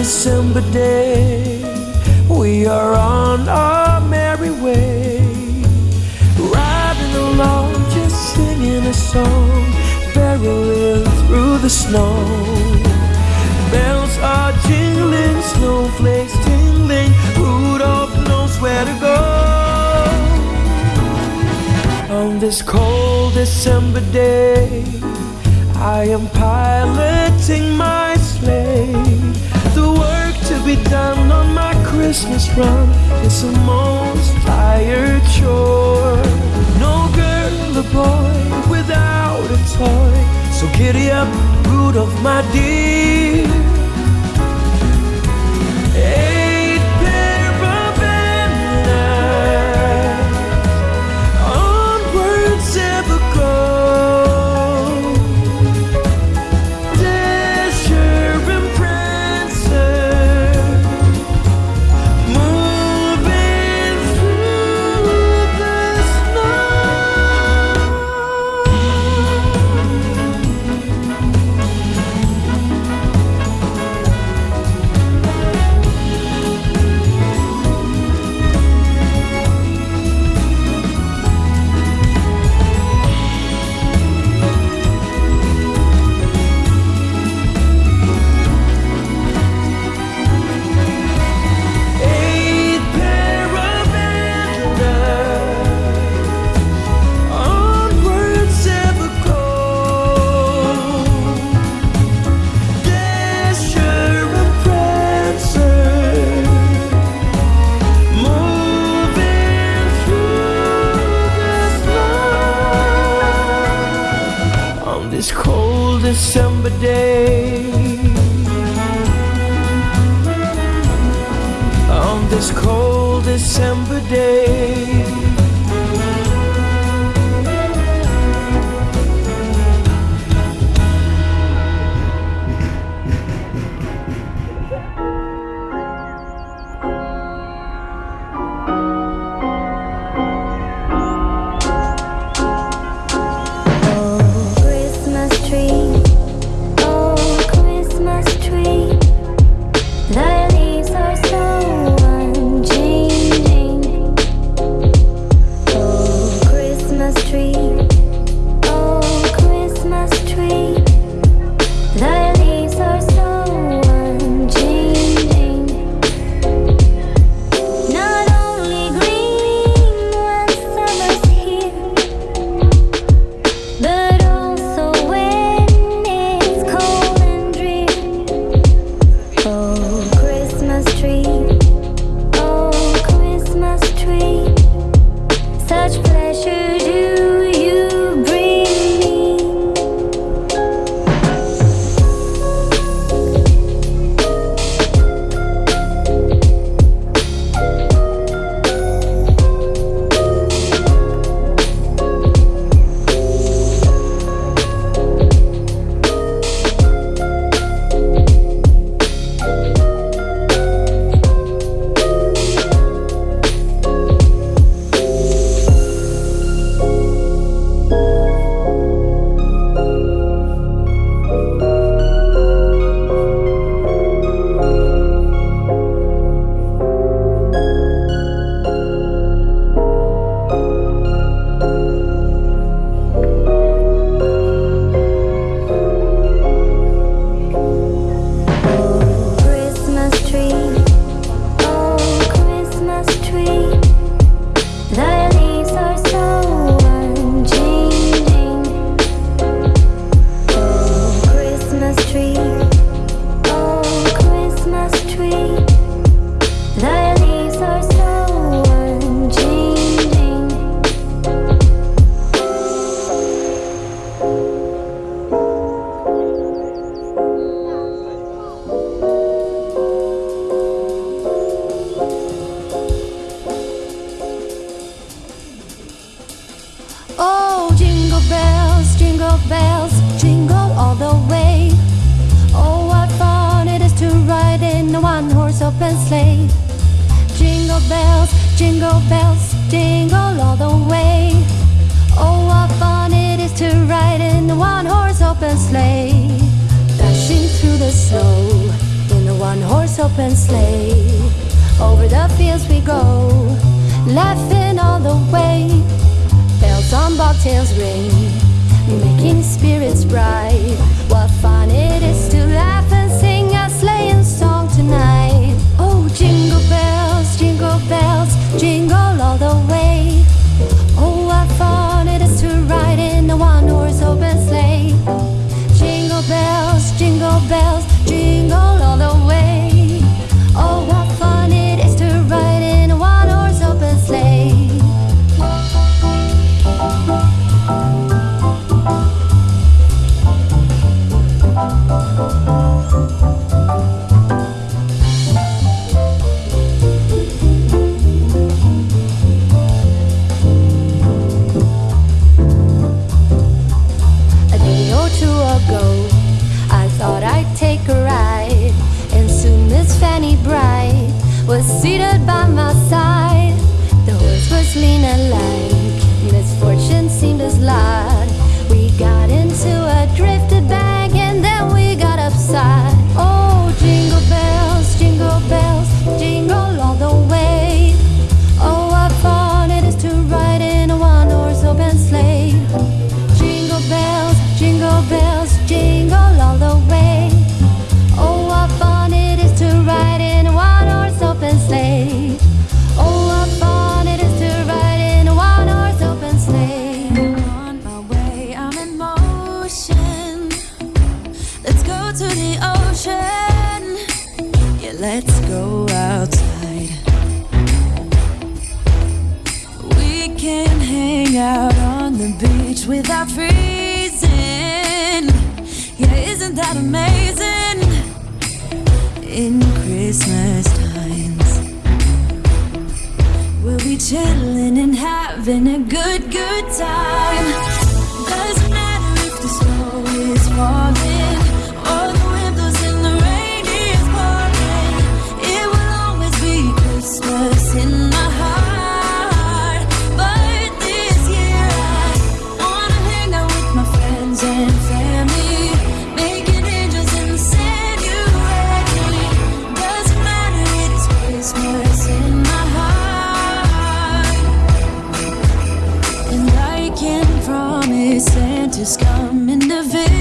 December day, we are on our merry way. Riding along, just singing a song, barreling through the snow. Bells are jingling, snowflakes tingling, Rudolph knows where to go. On this cold December day, I am piloting my be done on my Christmas run. It's the most tired chore. No girl or boy without a toy. So giddy up, Rudolph, my dear. On this cold December day. open sleigh, dashing through the snow in a one horse open sleigh. Over the fields we go, laughing all the way. Bells on bobtails ring, making spirits bright. Lena Light. reach without freezing. Yeah, isn't that amazing? In Christmas times, we'll be chilling and having a good, good time. Doesn't matter if the snow is falling. just come in the.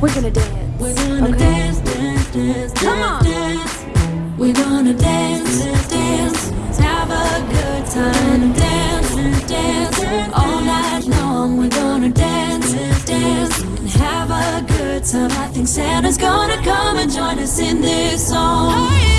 We're gonna dance. We're gonna okay. dance, dance, dance, Come on. dance. We're gonna dance, dance, dance. Have a good time. Dance, dance, dance. All night long. We're gonna dance, dance, and have a good time. I think Santa's gonna come and join us in this song. Hey.